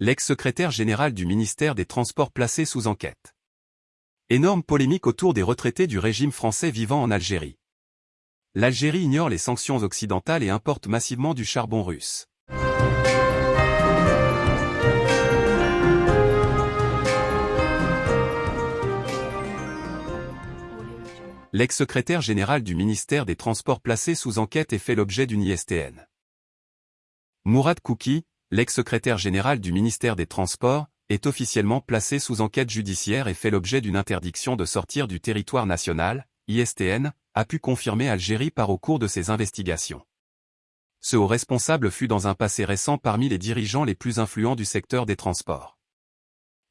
l'ex-secrétaire général du ministère des Transports placé sous enquête. Énorme polémique autour des retraités du régime français vivant en Algérie. L'Algérie ignore les sanctions occidentales et importe massivement du charbon russe. L'ex-secrétaire général du ministère des Transports placé sous enquête et fait l'objet d'une ISTN. Mourad Kouki, l'ex-secrétaire général du ministère des Transports, est officiellement placé sous enquête judiciaire et fait l'objet d'une interdiction de sortir du territoire national, ISTN, a pu confirmer Algérie par au cours de ses investigations. Ce haut responsable fut dans un passé récent parmi les dirigeants les plus influents du secteur des transports.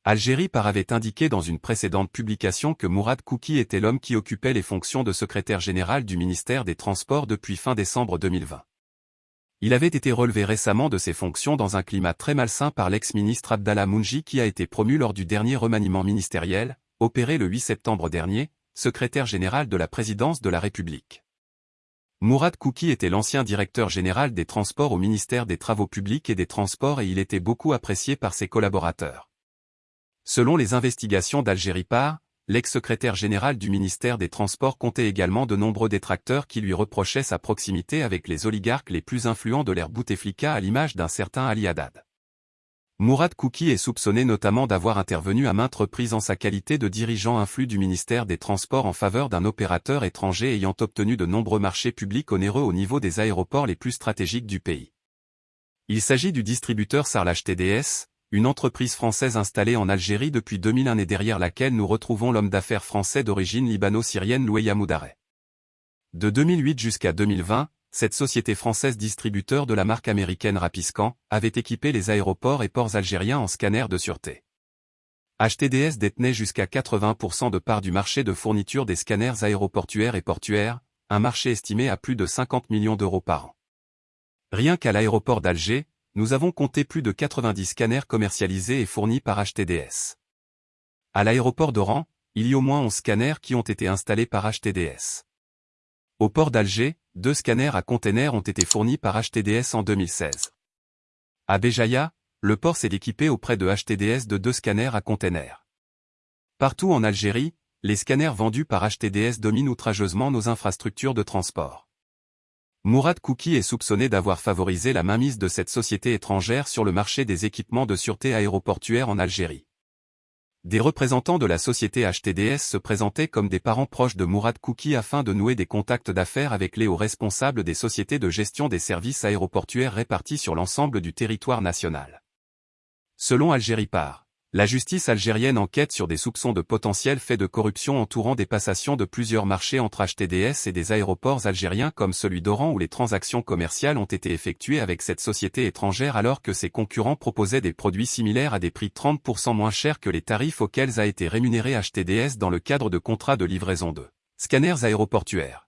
Algérie par avait indiqué dans une précédente publication que Mourad Kouki était l'homme qui occupait les fonctions de secrétaire général du ministère des Transports depuis fin décembre 2020. Il avait été relevé récemment de ses fonctions dans un climat très malsain par l'ex-ministre Abdallah Mounji qui a été promu lors du dernier remaniement ministériel, opéré le 8 septembre dernier, secrétaire général de la présidence de la République. Mourad Kouki était l'ancien directeur général des transports au ministère des Travaux publics et des Transports et il était beaucoup apprécié par ses collaborateurs. Selon les investigations d'Algérie Par, l'ex-secrétaire général du ministère des Transports comptait également de nombreux détracteurs qui lui reprochaient sa proximité avec les oligarques les plus influents de l'ère Bouteflika à l'image d'un certain Ali Haddad. Mourad Kouki est soupçonné notamment d'avoir intervenu à maintes reprises en sa qualité de dirigeant influx du ministère des Transports en faveur d'un opérateur étranger ayant obtenu de nombreux marchés publics onéreux au niveau des aéroports les plus stratégiques du pays. Il s'agit du distributeur Sarlach TDS, une entreprise française installée en Algérie depuis 2001 et derrière laquelle nous retrouvons l'homme d'affaires français d'origine libano-syrienne Loueya Moudareh. De 2008 jusqu'à 2020, cette société française distributeur de la marque américaine Rapiscan avait équipé les aéroports et ports algériens en scanners de sûreté. HTDS détenait jusqu'à 80% de part du marché de fourniture des scanners aéroportuaires et portuaires, un marché estimé à plus de 50 millions d'euros par an. Rien qu'à l'aéroport d'Alger, nous avons compté plus de 90 scanners commercialisés et fournis par HTDS. À l'aéroport d'Oran, il y a au moins 11 scanners qui ont été installés par HTDS. Au port d'Alger, deux scanners à containers ont été fournis par HTDS en 2016. À Béjaïa, le port s'est équipé auprès de HTDS de deux scanners à containers. Partout en Algérie, les scanners vendus par HTDS dominent outrageusement nos infrastructures de transport. Mourad Kouki est soupçonné d'avoir favorisé la mainmise de cette société étrangère sur le marché des équipements de sûreté aéroportuaire en Algérie. Des représentants de la société HTDS se présentaient comme des parents proches de Mourad Kouki afin de nouer des contacts d'affaires avec les hauts responsables des sociétés de gestion des services aéroportuaires répartis sur l'ensemble du territoire national. Selon Algérie Par, la justice algérienne enquête sur des soupçons de potentiels faits de corruption entourant des passations de plusieurs marchés entre HTDS et des aéroports algériens comme celui d'Oran où les transactions commerciales ont été effectuées avec cette société étrangère alors que ses concurrents proposaient des produits similaires à des prix 30% moins chers que les tarifs auxquels a été rémunéré HTDS dans le cadre de contrats de livraison de scanners aéroportuaires.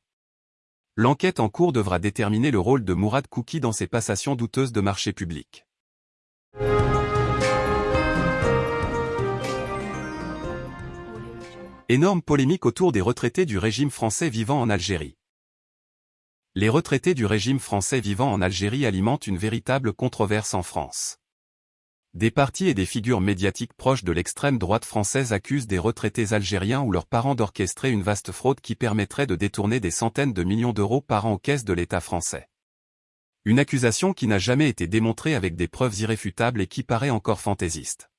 L'enquête en cours devra déterminer le rôle de Mourad Kouki dans ces passations douteuses de marché public. Énorme polémique autour des retraités du régime français vivant en Algérie. Les retraités du régime français vivant en Algérie alimentent une véritable controverse en France. Des partis et des figures médiatiques proches de l'extrême droite française accusent des retraités algériens ou leurs parents d'orchestrer une vaste fraude qui permettrait de détourner des centaines de millions d'euros par an aux caisses de l'État français. Une accusation qui n'a jamais été démontrée avec des preuves irréfutables et qui paraît encore fantaisiste.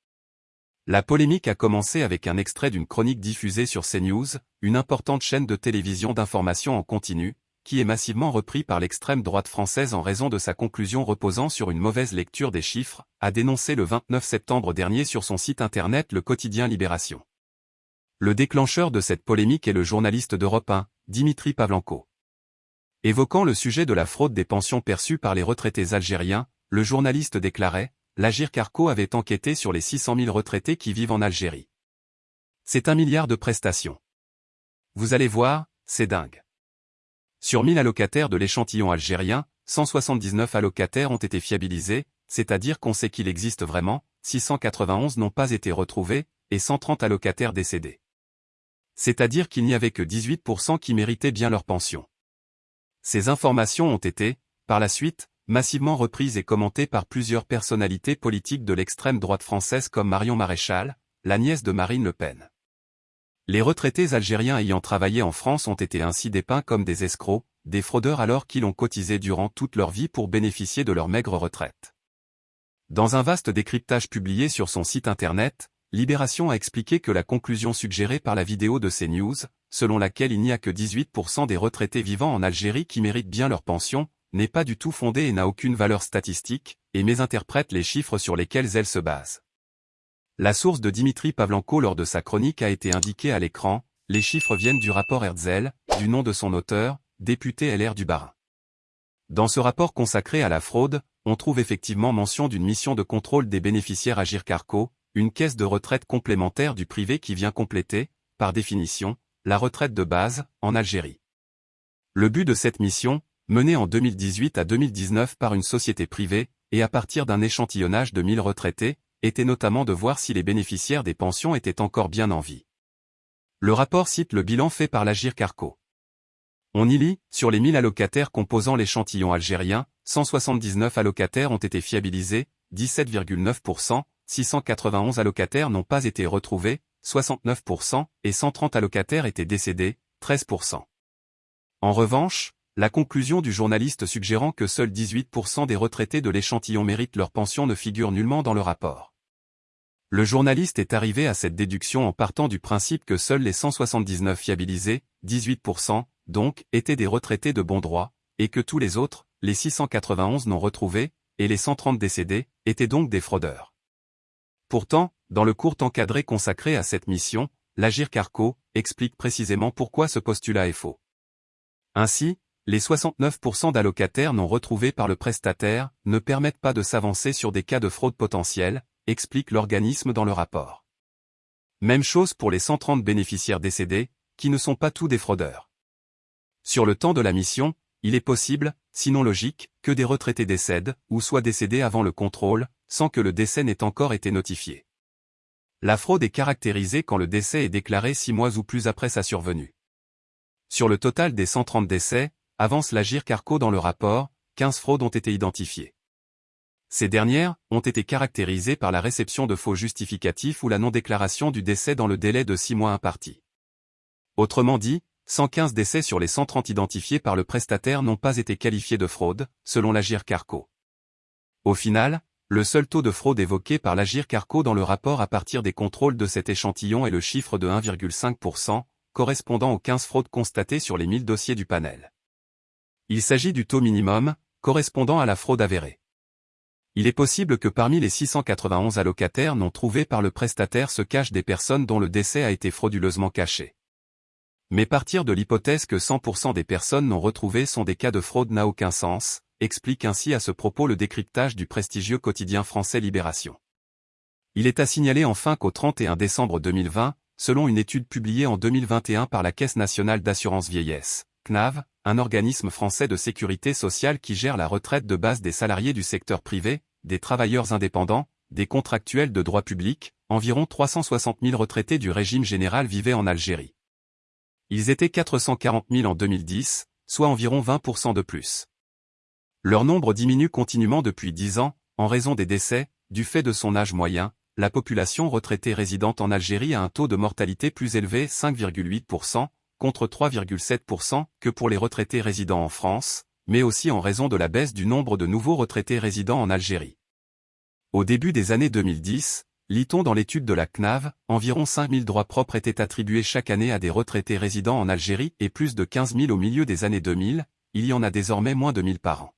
La polémique a commencé avec un extrait d'une chronique diffusée sur CNews, une importante chaîne de télévision d'information en continu, qui est massivement repris par l'extrême droite française en raison de sa conclusion reposant sur une mauvaise lecture des chiffres, a dénoncé le 29 septembre dernier sur son site internet le quotidien Libération. Le déclencheur de cette polémique est le journaliste d'Europe 1, Dimitri Pavlenko. Évoquant le sujet de la fraude des pensions perçues par les retraités algériens, le journaliste déclarait l'Agir Carco avait enquêté sur les 600 000 retraités qui vivent en Algérie. C'est un milliard de prestations. Vous allez voir, c'est dingue. Sur 1000 allocataires de l'échantillon algérien, 179 allocataires ont été fiabilisés, c'est-à-dire qu'on sait qu'il existe vraiment, 691 n'ont pas été retrouvés, et 130 allocataires décédés. C'est-à-dire qu'il n'y avait que 18% qui méritaient bien leur pension. Ces informations ont été, par la suite, massivement reprise et commentée par plusieurs personnalités politiques de l'extrême droite française comme Marion Maréchal, la nièce de Marine Le Pen. Les retraités algériens ayant travaillé en France ont été ainsi dépeints comme des escrocs, des fraudeurs alors qu'ils ont cotisé durant toute leur vie pour bénéficier de leur maigre retraite. Dans un vaste décryptage publié sur son site internet, Libération a expliqué que la conclusion suggérée par la vidéo de CNews, selon laquelle il n'y a que 18% des retraités vivant en Algérie qui méritent bien leur pension, n'est pas du tout fondée et n'a aucune valeur statistique, et mésinterprète les chiffres sur lesquels elle se base. La source de Dimitri Pavlenko lors de sa chronique a été indiquée à l'écran, les chiffres viennent du rapport Herzl, du nom de son auteur, député LR du Barin. Dans ce rapport consacré à la fraude, on trouve effectivement mention d'une mission de contrôle des bénéficiaires Agir Carco, une caisse de retraite complémentaire du privé qui vient compléter, par définition, la retraite de base, en Algérie. Le but de cette mission, menée en 2018 à 2019 par une société privée, et à partir d'un échantillonnage de 1000 retraités, était notamment de voir si les bénéficiaires des pensions étaient encore bien en vie. Le rapport cite le bilan fait par l'Agir Carco. On y lit, sur les 1000 allocataires composant l'échantillon algérien, 179 allocataires ont été fiabilisés, 17,9%, 691 allocataires n'ont pas été retrouvés, 69%, et 130 allocataires étaient décédés, 13%. En revanche, la conclusion du journaliste suggérant que seuls 18% des retraités de l'échantillon méritent leur pension ne figure nullement dans le rapport. Le journaliste est arrivé à cette déduction en partant du principe que seuls les 179 fiabilisés, 18%, donc, étaient des retraités de bon droit, et que tous les autres, les 691 non retrouvés, et les 130 décédés, étaient donc des fraudeurs. Pourtant, dans le court encadré consacré à cette mission, l'Agir Carco explique précisément pourquoi ce postulat est faux. Ainsi, les 69% d'allocataires non retrouvés par le prestataire ne permettent pas de s'avancer sur des cas de fraude potentielle, explique l'organisme dans le rapport. Même chose pour les 130 bénéficiaires décédés, qui ne sont pas tous des fraudeurs. Sur le temps de la mission, il est possible, sinon logique, que des retraités décèdent, ou soient décédés avant le contrôle, sans que le décès n'ait encore été notifié. La fraude est caractérisée quand le décès est déclaré six mois ou plus après sa survenue. Sur le total des 130 décès, avance l'Agir Carco dans le rapport, 15 fraudes ont été identifiées. Ces dernières ont été caractérisées par la réception de faux justificatifs ou la non-déclaration du décès dans le délai de 6 mois imparti. Autrement dit, 115 décès sur les 130 identifiés par le prestataire n'ont pas été qualifiés de fraude, selon l'Agir Carco. Au final, le seul taux de fraude évoqué par l'Agir Carco dans le rapport à partir des contrôles de cet échantillon est le chiffre de 1,5%, correspondant aux 15 fraudes constatées sur les 1000 dossiers du panel. Il s'agit du taux minimum, correspondant à la fraude avérée. Il est possible que parmi les 691 allocataires non trouvés par le prestataire se cachent des personnes dont le décès a été frauduleusement caché. Mais partir de l'hypothèse que 100% des personnes non retrouvées sont des cas de fraude n'a aucun sens, explique ainsi à ce propos le décryptage du prestigieux quotidien français Libération. Il est à signaler enfin qu'au 31 décembre 2020, selon une étude publiée en 2021 par la Caisse nationale d'assurance vieillesse, CNAV, un organisme français de sécurité sociale qui gère la retraite de base des salariés du secteur privé, des travailleurs indépendants, des contractuels de droit public, environ 360 000 retraités du régime général vivaient en Algérie. Ils étaient 440 000 en 2010, soit environ 20% de plus. Leur nombre diminue continuellement depuis 10 ans, en raison des décès, du fait de son âge moyen, la population retraitée résidente en Algérie a un taux de mortalité plus élevé 5,8%, contre 3,7% que pour les retraités résidant en France, mais aussi en raison de la baisse du nombre de nouveaux retraités résidant en Algérie. Au début des années 2010, Lit-on dans l'étude de la CNAV, environ 5000 droits propres étaient attribués chaque année à des retraités résidant en Algérie et plus de 15 000 au milieu des années 2000, il y en a désormais moins de 1000 par an.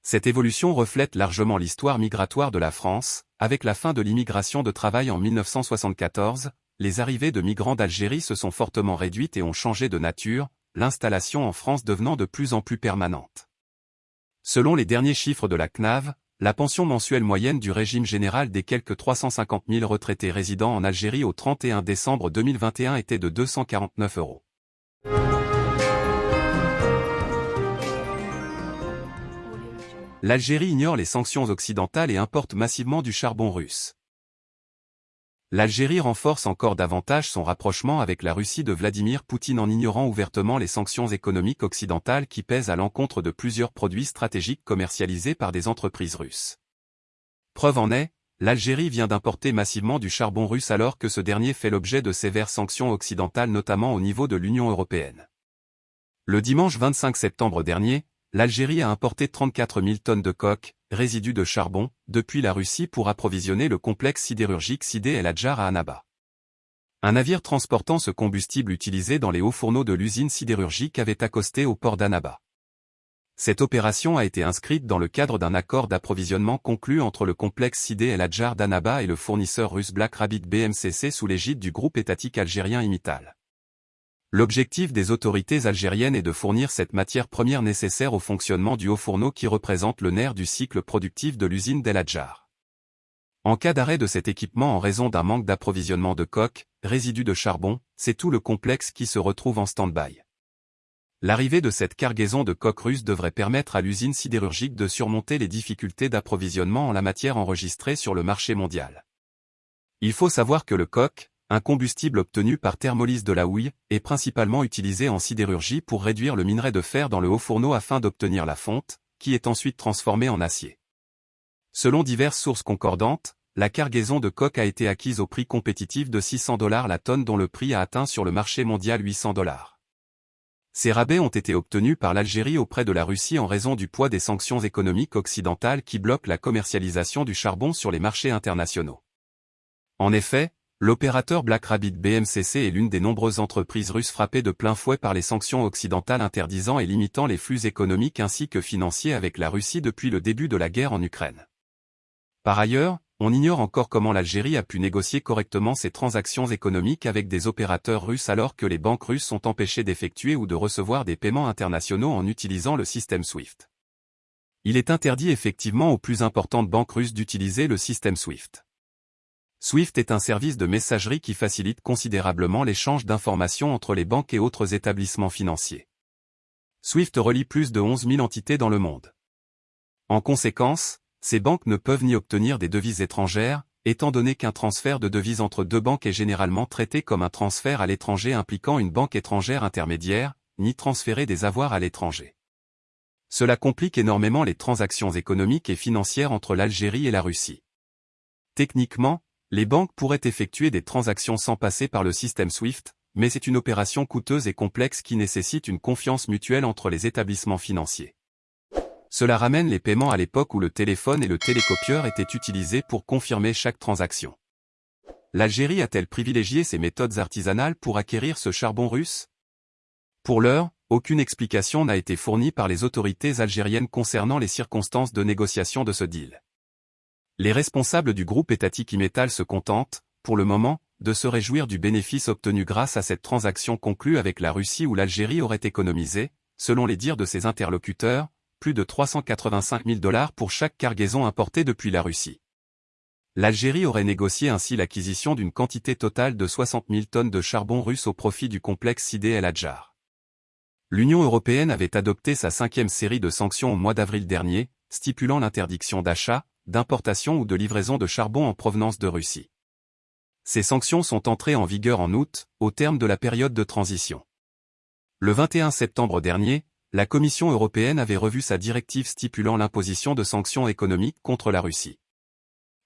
Cette évolution reflète largement l'histoire migratoire de la France, avec la fin de l'immigration de travail en 1974, les arrivées de migrants d'Algérie se sont fortement réduites et ont changé de nature, l'installation en France devenant de plus en plus permanente. Selon les derniers chiffres de la CNAV, la pension mensuelle moyenne du régime général des quelques 350 000 retraités résidant en Algérie au 31 décembre 2021 était de 249 euros. L'Algérie ignore les sanctions occidentales et importe massivement du charbon russe. l'Algérie renforce encore davantage son rapprochement avec la Russie de Vladimir Poutine en ignorant ouvertement les sanctions économiques occidentales qui pèsent à l'encontre de plusieurs produits stratégiques commercialisés par des entreprises russes. Preuve en est, l'Algérie vient d'importer massivement du charbon russe alors que ce dernier fait l'objet de sévères sanctions occidentales notamment au niveau de l'Union européenne. Le dimanche 25 septembre dernier, l'Algérie a importé 34 000 tonnes de coque, résidus de charbon, depuis la Russie pour approvisionner le complexe sidérurgique Sidé El Adjar à Annaba. Un navire transportant ce combustible utilisé dans les hauts fourneaux de l'usine sidérurgique avait accosté au port d'Annaba. Cette opération a été inscrite dans le cadre d'un accord d'approvisionnement conclu entre le complexe Sidé El Adjar d'Annaba et le fournisseur russe Black Rabbit BMCC sous l'égide du groupe étatique algérien Imital. L'objectif des autorités algériennes est de fournir cette matière première nécessaire au fonctionnement du haut fourneau qui représente le nerf du cycle productif de l'usine d'El Adjar. En cas d'arrêt de cet équipement en raison d'un manque d'approvisionnement de coques, résidus de charbon, c'est tout le complexe qui se retrouve en stand-by. L'arrivée de cette cargaison de coques russes devrait permettre à l'usine sidérurgique de surmonter les difficultés d'approvisionnement en la matière enregistrées sur le marché mondial. Il faut savoir que le coq, un combustible obtenu par thermolyse de la houille, est principalement utilisé en sidérurgie pour réduire le minerai de fer dans le haut fourneau afin d'obtenir la fonte, qui est ensuite transformée en acier. Selon diverses sources concordantes, la cargaison de coque a été acquise au prix compétitif de 600 dollars la tonne dont le prix a atteint sur le marché mondial 800 dollars. Ces rabais ont été obtenus par l'Algérie auprès de la Russie en raison du poids des sanctions économiques occidentales qui bloquent la commercialisation du charbon sur les marchés internationaux. En effet, L'opérateur Black Rabbit BMCC est l'une des nombreuses entreprises russes frappées de plein fouet par les sanctions occidentales interdisant et limitant les flux économiques ainsi que financiers avec la Russie depuis le début de la guerre en Ukraine. Par ailleurs, on ignore encore comment l'Algérie a pu négocier correctement ses transactions économiques avec des opérateurs russes alors que les banques russes sont empêchées d'effectuer ou de recevoir des paiements internationaux en utilisant le système SWIFT. Il est interdit effectivement aux plus importantes banques russes d'utiliser le système SWIFT. SWIFT est un service de messagerie qui facilite considérablement l'échange d'informations entre les banques et autres établissements financiers. SWIFT relie plus de 11 000 entités dans le monde. En conséquence, ces banques ne peuvent ni obtenir des devises étrangères, étant donné qu'un transfert de devises entre deux banques est généralement traité comme un transfert à l'étranger impliquant une banque étrangère intermédiaire, ni transférer des avoirs à l'étranger. Cela complique énormément les transactions économiques et financières entre l'Algérie et la Russie. Techniquement, les banques pourraient effectuer des transactions sans passer par le système SWIFT, mais c'est une opération coûteuse et complexe qui nécessite une confiance mutuelle entre les établissements financiers. Cela ramène les paiements à l'époque où le téléphone et le télécopieur étaient utilisés pour confirmer chaque transaction. L'Algérie a-t-elle privilégié ces méthodes artisanales pour acquérir ce charbon russe? Pour l'heure, aucune explication n'a été fournie par les autorités algériennes concernant les circonstances de négociation de ce deal. Les responsables du groupe étatique Imetal se contentent, pour le moment, de se réjouir du bénéfice obtenu grâce à cette transaction conclue avec la Russie où l'Algérie aurait économisé, selon les dires de ses interlocuteurs, plus de 385 000 dollars pour chaque cargaison importée depuis la Russie. L'Algérie aurait négocié ainsi l'acquisition d'une quantité totale de 60 000 tonnes de charbon russe au profit du complexe Sidé El Adjar. L'Union européenne avait adopté sa cinquième série de sanctions au mois d'avril dernier, stipulant l'interdiction d'achat, d'importation ou de livraison de charbon en provenance de Russie. Ces sanctions sont entrées en vigueur en août, au terme de la période de transition. Le 21 septembre dernier, la Commission européenne avait revu sa directive stipulant l'imposition de sanctions économiques contre la Russie.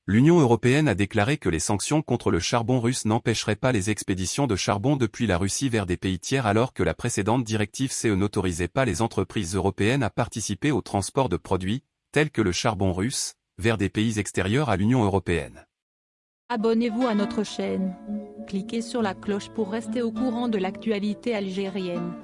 L'Union européenne a déclaré que les sanctions contre le charbon russe n'empêcheraient pas les expéditions de charbon depuis la Russie vers des pays tiers alors que la précédente directive CE n'autorisait pas les entreprises européennes à participer au transport de produits, tels que le charbon russe, vers des pays extérieurs à l'Union européenne. Abonnez-vous à notre chaîne. Cliquez sur la cloche pour rester au courant de l'actualité algérienne.